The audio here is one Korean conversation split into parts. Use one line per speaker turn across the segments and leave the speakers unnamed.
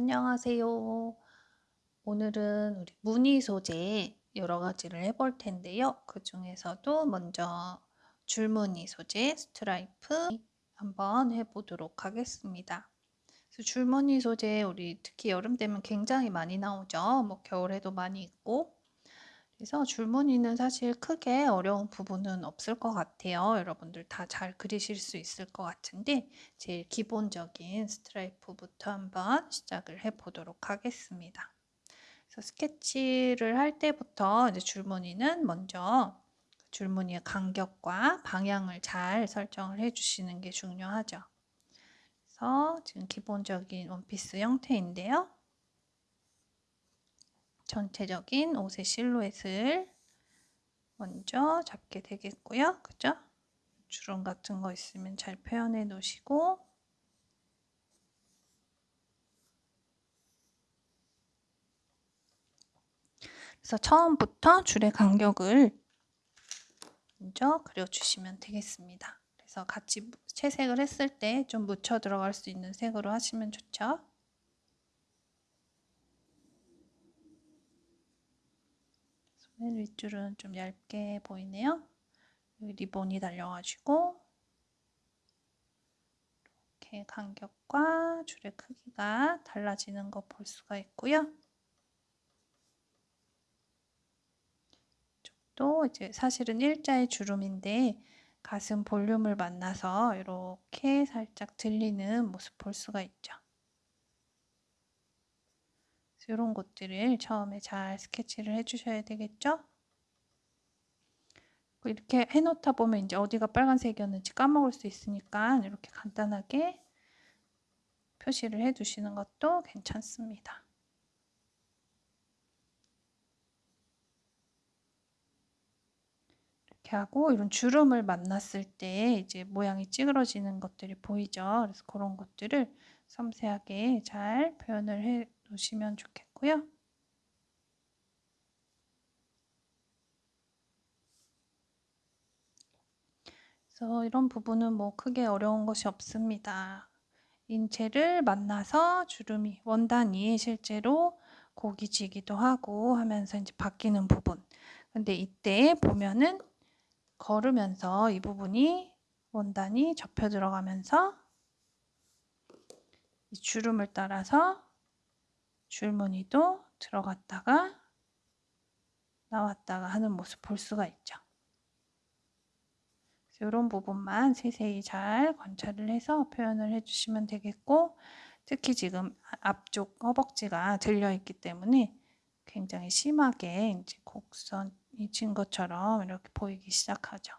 안녕하세요. 오늘은 우리 무늬 소재 여러 가지를 해볼 텐데요. 그 중에서도 먼저 줄무늬 소재 스트라이프 한번 해보도록 하겠습니다. 줄무늬 소재 우리 특히 여름 되면 굉장히 많이 나오죠. 뭐 겨울에도 많이 있고 그래서 줄무늬는 사실 크게 어려운 부분은 없을 것 같아요. 여러분들 다 잘 그리실 수 있을 것 같은데 제일 기본적인 스트라이프부터 한번 시작을 해 보도록 하겠습니다. 그래서 스케치를 할 때부터 이제 줄무늬는 먼저 줄무늬의 간격과 방향을 잘 설정을 해 주시는 게 중요하죠. 그래서 지금 기본적인 원피스 형태인데요. 전체적인 옷의 실루엣을 먼저 잡게 되겠고요. 그죠? 주름 같은 거 있으면 잘 표현해 놓으시고 그래서 처음부터 줄의 간격을 먼저 그려주시면 되겠습니다. 그래서 같이 채색을 했을 때 좀 묻혀 들어갈 수 있는 색으로 하시면 좋죠. 맨 윗줄은 좀 얇게 보이네요. 여기 리본이 달려가지고 이렇게 간격과 줄의 크기가 달라지는 거 볼 수가 있고요. 또 이제 사실은 일자의 주름인데 가슴 볼륨을 만나서 이렇게 살짝 들리는 모습 볼 수가 있죠. 이런 것들을 처음에 잘 스케치를 해주셔야 되겠죠? 이렇게 해놓다 보면 이제 어디가 빨간색이었는지 까먹을 수 있으니까 이렇게 간단하게 표시를 해두시는 것도 괜찮습니다. 이렇게 하고 이런 주름을 만났을 때 이제 모양이 찌그러지는 것들이 보이죠. 그래서 그런 것들을 섬세하게 잘 표현을 해 놓으시면 좋겠고요. 그래서 이런 부분은 뭐 크게 어려운 것이 없습니다. 인체를 만나서 주름이 원단이 실제로 고기 지기도 하고 하면서 이제 바뀌는 부분. 근데 이때 보면은 걸으면서 이 부분이 원단이 접혀 들어가면서 이 주름을 따라서 줄무늬도 들어갔다가 나왔다가 하는 모습 볼 수가 있죠. 이런 부분만 세세히 잘 관찰을 해서 표현을 해주시면 되겠고 특히 지금 앞쪽 허벅지가 들려 있기 때문에 굉장히 심하게 이제 곡선이 진 것처럼 이렇게 보이기 시작하죠.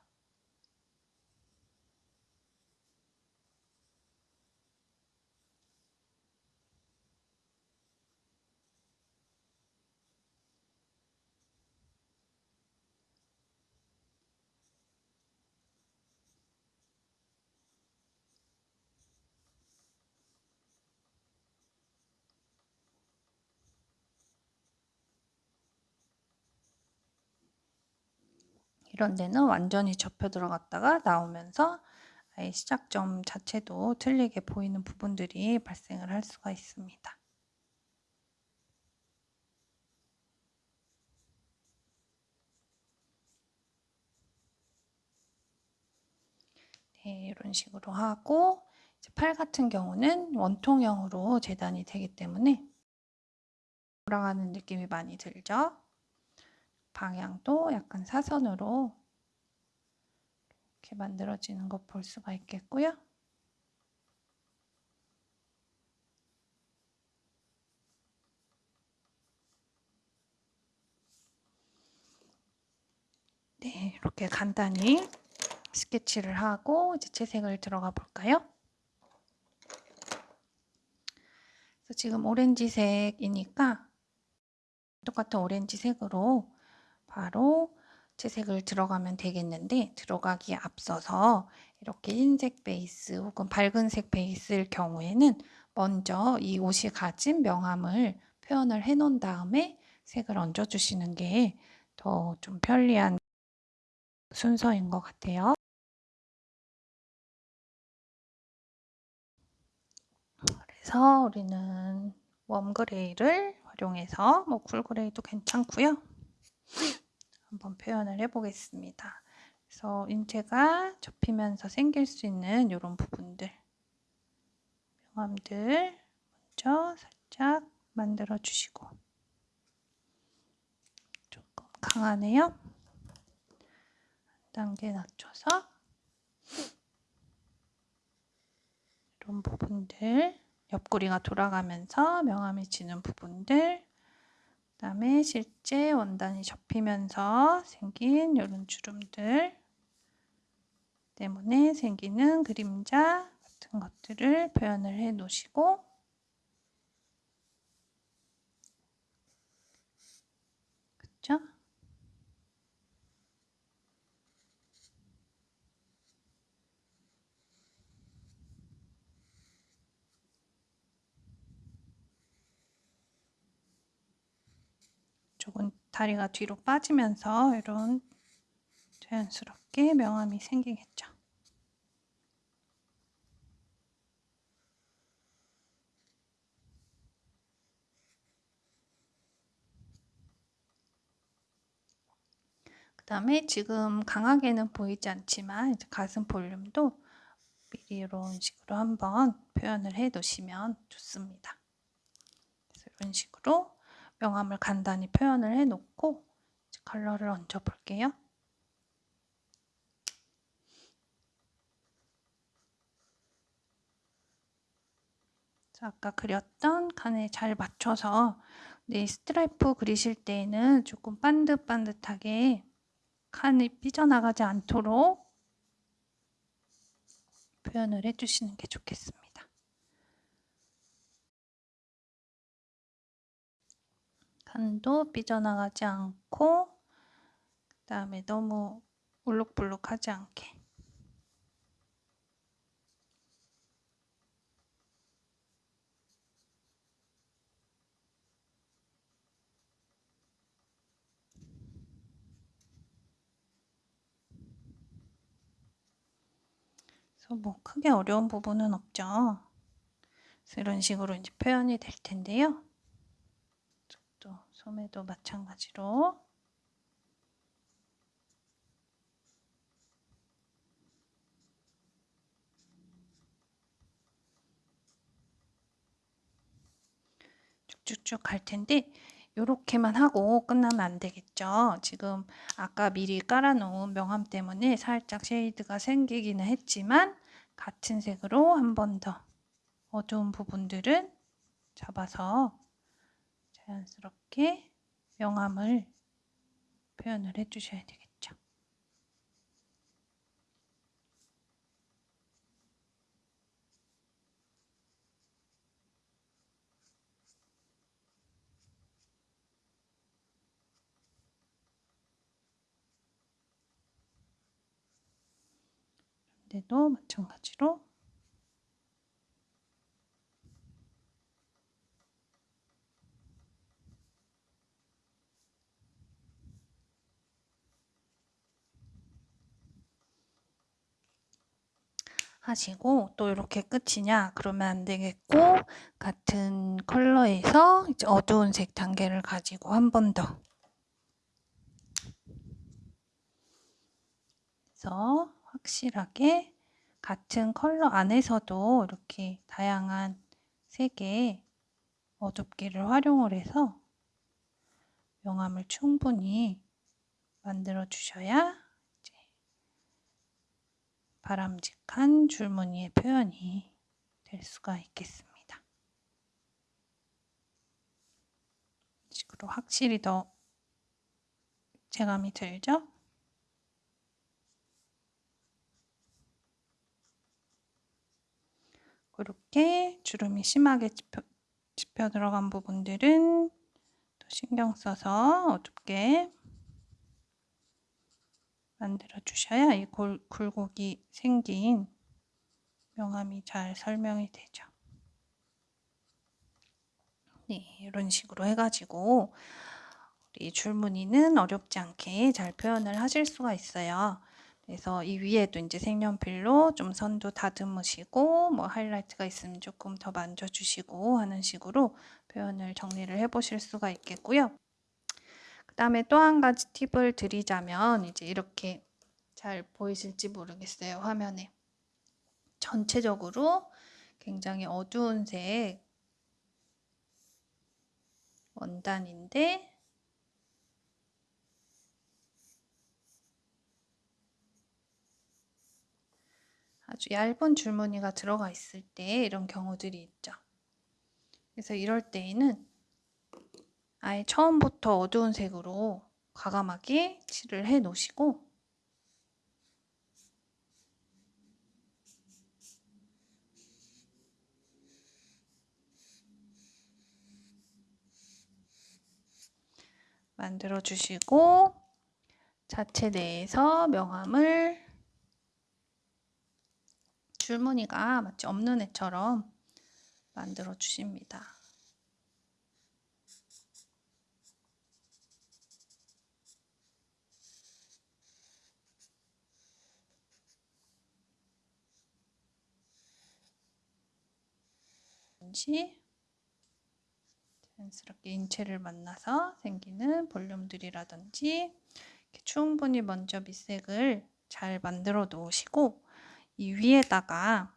이런 데는 완전히 접혀 들어갔다가 나오면서 아예 시작점 자체도 틀리게 보이는 부분들이 발생을 할 수가 있습니다. 네, 이런 식으로 하고 팔 같은 경우는 원통형으로 재단이 되기 때문에 돌아가는 느낌이 많이 들죠. 방향도 약간 사선으로 이렇게 만들어지는 것 볼 수가 있겠고요. 네, 이렇게 간단히 스케치를 하고 이제 채색을 들어가 볼까요? 지금 오렌지색이니까 똑같은 오렌지색으로 바로 채색을 들어가면 되겠는데 들어가기에 앞서서 이렇게 흰색 베이스 혹은 밝은색 베이스일 경우에는 먼저 이 옷이 가진 명암을 표현을 해 놓은 다음에 색을 얹어 주시는 게 더 좀 편리한 순서인 것 같아요. 그래서 우리는 웜그레이를 활용해서 뭐 쿨그레이도 괜찮고요. 한번 표현을 해보겠습니다. 그래서 인체가 접히면서 생길 수 있는 이런 부분들. 명암들 먼저 살짝 만들어 주시고. 조금 강하네요. 한 단계 낮춰서. 이런 부분들. 옆구리가 돌아가면서 명암이 지는 부분들 그 다음에 실제 원단이 접히면서 생긴 이런 주름들 때문에 생기는 그림자 같은 것들을 표현을 해 놓으시고 그쵸? 조금 다리가 뒤로 빠지면서 이런 자연스럽게 명암이 생기겠죠. 그 다음에 지금 강하게는 보이지 않지만 가슴 볼륨도 미리 이런 식으로 한번 표현을 해 놓으시면 좋습니다. 이런 식으로 명암을 간단히 표현을 해 놓고 컬러를 얹어 볼게요. 아까 그렸던 칸에 잘 맞춰서 네, 스트라이프 그리실 때에는 조금 반듯반듯하게 칸이 삐져나가지 않도록 표현을 해주시는 게 좋겠습니다. 칸도 삐져나가지 않고 그 다음에 너무 울룩불룩하지 않게 뭐 크게 어려운 부분은 없죠. 이런 식으로 이제 표현이 될 텐데요. 또 소매도 마찬가지로 쭉쭉쭉 갈 텐데 이렇게만 하고 끝나면 안 되겠죠. 지금 아까 미리 깔아놓은 명암 때문에 살짝 shade가 생기기는 했지만 같은 색으로 한 번 더 어두운 부분들은 잡아서 자연스럽게 명암을 표현을 해 주셔야 되겠죠. 근데도 마찬가지로 하시고 또 이렇게 끝이냐 그러면 안 되겠고 같은 컬러에서 이제 어두운 색 단계를 가지고 한 번 더. 그래서 확실하게 같은 컬러 안에서도 이렇게 다양한 색의 어둡기를 활용을 해서 명암을 충분히 만들어 주셔야 바람직한 줄무늬의 표현이 될 수가 있겠습니다. 식으로 확실히 더 체감이 들죠? 그렇게 주름이 심하게 짚혀, 짚혀 들어간 부분들은 더 신경 써서 어둡게 만들어 주셔야 이 골, 굴곡이 생긴 명암이 잘 설명이 되죠. 네, 이런 식으로 해가지고 우리 줄무늬는 어렵지 않게 잘 표현을 하실 수가 있어요. 그래서 이 위에도 이제 색연필로 좀 선도 다듬으시고 뭐 하이라이트가 있으면 조금 더 만져주시고 하는 식으로 표현을 정리를 해 보실 수가 있겠고요. 그 다음에 또 한 가지 팁을 드리자면 이제 이렇게 잘 보이실지 모르겠어요 화면에 전체적으로 굉장히 어두운 색 원단인데 아주 얇은 줄무늬가 들어가 있을 때 이런 경우들이 있죠. 그래서 이럴 때에는 아예 처음부터 어두운 색으로 과감하게 칠을 해 놓으시고 만들어 주시고 자체 내에서 명암을 줄무늬가 마치 없는 애처럼 만들어 주십니다. 자연스럽게 인체를 만나서 생기는 볼륨들이라든지 충분히 먼저 밑색을 잘 만들어 놓으시고 이 위에다가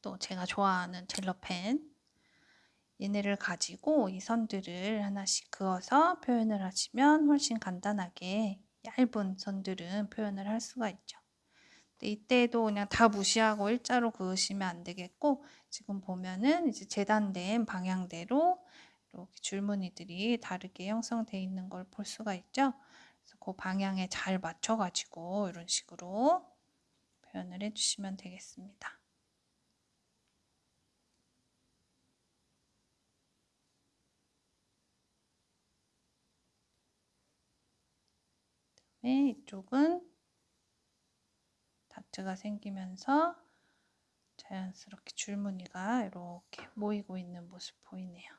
또 제가 좋아하는 젤러펜 얘네를 가지고 이 선들을 하나씩 그어서 표현을 하시면 훨씬 간단하게 얇은 선들은 표현을 할 수가 있죠. 이때도 그냥 다 무시하고 일자로 그으시면 안 되겠고 지금 보면은 이제 재단된 방향대로 이렇게 줄무늬들이 다르게 형성되어 있는 걸 볼 수가 있죠. 그래서 그 방향에 잘 맞춰 가지고 이런 식으로 표현을 해주시면 되겠습니다. 이쪽은 다트가 생기면서 자연스럽게 줄무늬가 이렇게 모이고 있는 모습 보이네요.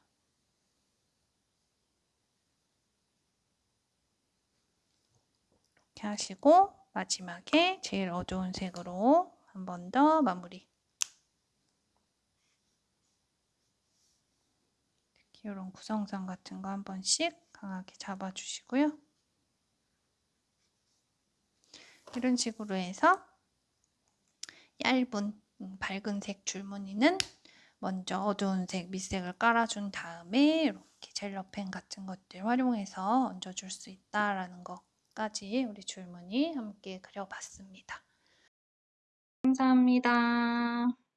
이렇게 하시고 마지막에 제일 어두운 색으로 한 번 더 마무리 이런 구성선 같은 거 한 번씩 강하게 잡아주시고요. 이런 식으로 해서 얇은 음, 밝은 색 줄무늬는 먼저 어두운 색 밑색을 깔아준 다음에 이렇게 젤러펜 같은 것들 활용해서 얹어줄 수 있다라는 거 까지 우리 줄무늬 함께 그려봤습니다. 감사합니다.